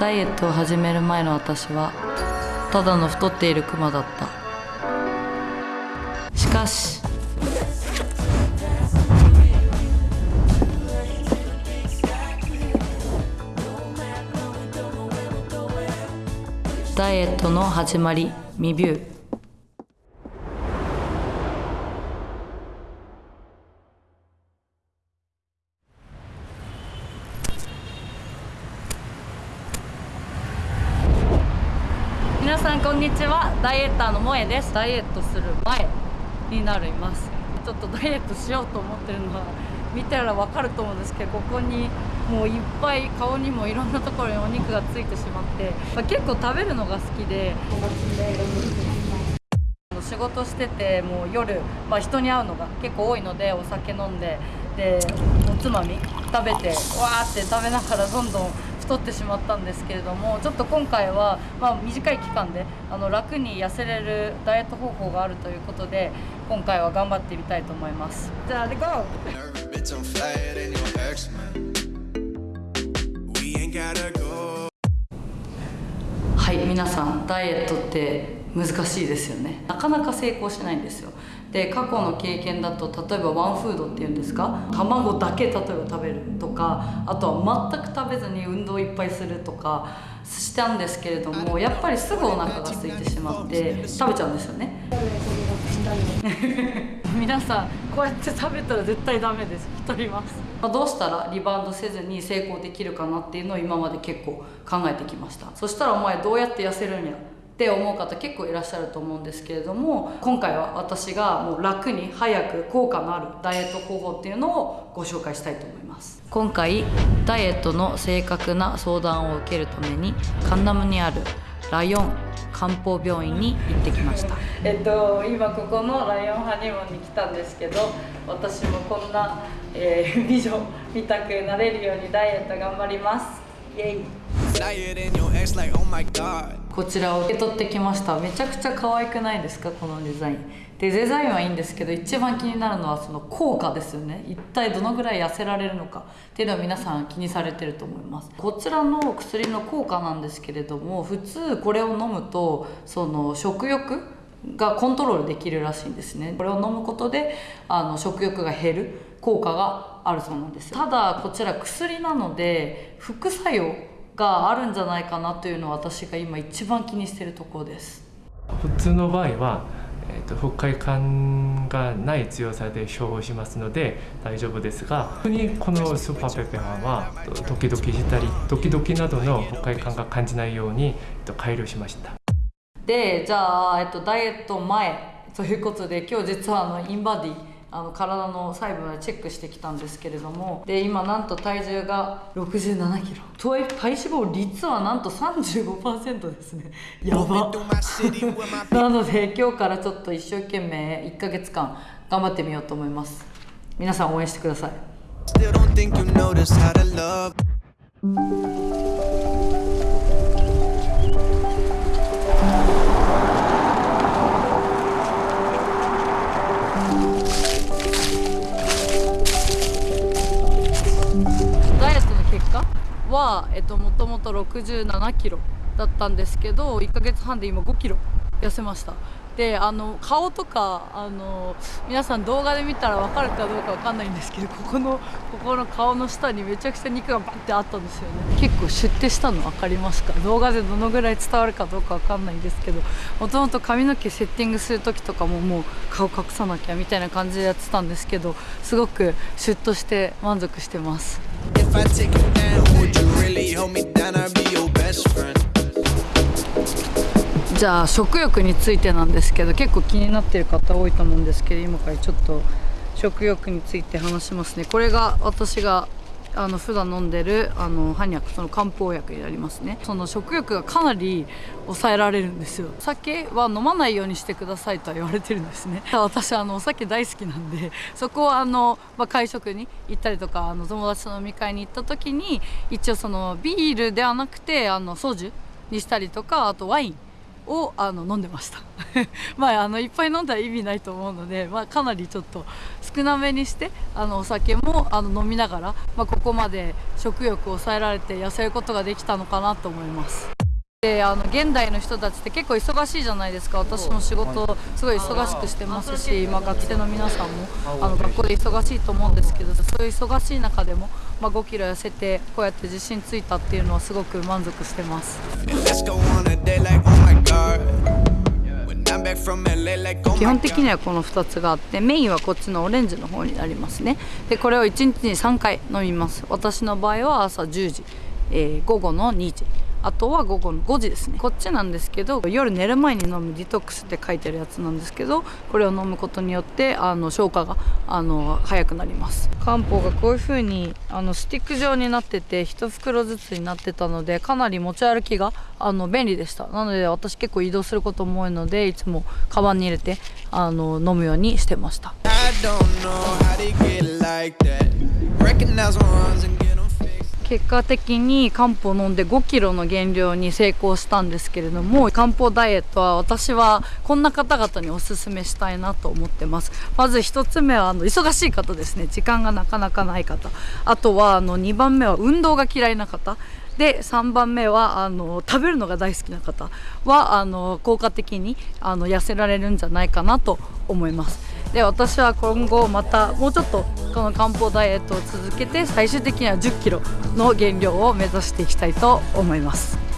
ダイエットを始める前の私はただの太っているクマだった。しかしダイエットの始まり未ビュー皆さんこんにちは。ダイエッターの萌えです。ダイエットする前になります。ちょっとダイエットしようと思ってるのは見たらわかると思うんですけどここにもういっぱい顔にもいろんなところにお肉がついてしまって、まあ結構食べるのが好きで仕事しててもう夜、まあ、人に会うのが結構多いのでお酒飲んででおつまみ食べてわーって食べながらどんどん太ってしまったんですけれどもちょっと今回は、まあ、短い期間であの楽に痩せれるダイエット方法があるということで今回は頑張ってみたいと思います。じゃあレゴ.はい皆さんダイエットって難しいですよね。なかなか成功しないんですよ。で過去の経験だと例えばワンフードっていうんですか？卵だけ例えば食べるとかあとは全く食べずに運動いっぱいするとかしたんですけれどもやっぱりすぐお腹が空いてしまって食べちゃうんですよね。皆さんこうやって食べたら絶対ダメです。太ります、まあ、どうしたらリバウンドせずに成功できるかなっていうのを今まで結構考えてきました。そしたらお前どうやって痩せるんや？って思う方結構いらっしゃると思うんですけれども今回は私がもう楽に早く効果のあるダイエット方法っていうのをご紹介したいと思います。今回ダイエットの正確な相談を受けるためにカンナムにあるライオン漢方病院に行ってきました。えっと今ここのライオンハニムーンに来たんですけど私もこんな、えー、美女見たくなれるようにダイエット頑張ります。イエイこちらを受け取ってきました。めちゃくちゃ可愛くないですか？このデザイン。でデザインはいいんですけど一番気になるのはその効果ですよね。一体どのぐらい痩せられるのか？っていうのは皆さん気にされてると思います。こちらの薬の効果なんですけれども普通これを飲むとその食欲がコントロールできるらしいんですね。これを飲むことであの食欲が減る効果があるそうなんですただこちら薬なので副作用があるんじゃないかなというのは私が今一番気にしているところです。普通の場合は、えー、と不快感がない強さで処方しますので大丈夫ですが特にこのスーパーペペハンはドキドキしたりドキドキなどの不快感が感じないようにえっと改良しました。でじゃあ、えっと、ダイエット前ということで今日実はあのインバディあの体の細部までチェックしてきたんですけれどもで今なんと体重が6 7キロ。とはいえ体脂肪率はなんと35%ですね。やば。なので今日からちょっと一生懸命1ヶ月間頑張ってみようと思います。皆さん応援してください。えっと、もともと67キロだったんですけど1ヶ月半で今5キロ痩せました。であの顔とかあの皆さん動画で見たら分かるかどうか分かんないんですけどここのここの顔の下にめちゃくちゃ肉がバッてあったんですよね。結構シュッてしたの分かりますか？動画でどのぐらい伝わるかどうか分かんないんですけどもともと髪の毛セッティングする時とかももう顔隠さなきゃみたいな感じでやってたんですけどすごくシュッとして満足してます。If I take you down, would you really hold me down? I'd be your best friend. じゃあ食欲についてなんですけど結構気になってる方多いと思うんですけど今からちょっと食欲について話しますねこれが私があの普段飲んでるあのハニャクその漢方薬になりますね。その食欲がかなり抑えられるんですよ。お酒は飲まないようにしてくださいとは言われてるんですね。私あのお酒大好きなんでそこはあの、まあ、会食に行ったりとかあの友達と飲み会に行った時に一応そのビールではなくてあのソジュにしたりとかあとワインをあの飲んでました まああのいっぱい飲んだら意味ないと思うので、まあ、かなりちょっと少なめにしてあのお酒もあの飲みながら、まあ、ここまで食欲を抑えられて痩せることができたのかなと思います。であの現代の人たちって結構忙しいじゃないですか。私も仕事すごい忙しくしてますし、まあ、学生の皆さんもあの学校で忙しいと思うんですけどそういう忙しい中でも、まあ、5キロ痩せてこうやって自信ついたっていうのはすごく満足してます。基本的にはこの2つがあってメインはこっちのオレンジの方になりますね。でこれを1日に3回飲みます。私の場合は朝10時、えー、午後の2時あとは午後の5時ですね。こっちなんですけど夜寝る前に飲むディトックスって書いてるやつなんですけどこれを飲むことによってあの消化があの早くなります。漢方がこういう風にあにスティック状になってて1袋ずつになってたのでかなり持ち歩きがあの便利でした。なので私結構移動することも多いのでいつもカバンに入れてあの飲むようにしてました結果的に漢方飲んで5キロの減量に成功したんですけれども漢方ダイエットは私はこんな方々におすすめしたいなと思ってます。まず1つ目はあの忙しい方ですね。時間がなかなかない方。あとはあの2番目は運動が嫌いな方。で3番目はあの食べるのが大好きな方はあの効果的にあの痩せられるんじゃないかなと思います。で私は今後またもうちょっとこの漢方ダイエットを続けて最終的には1 0キロの減量を目指していきたいと思います。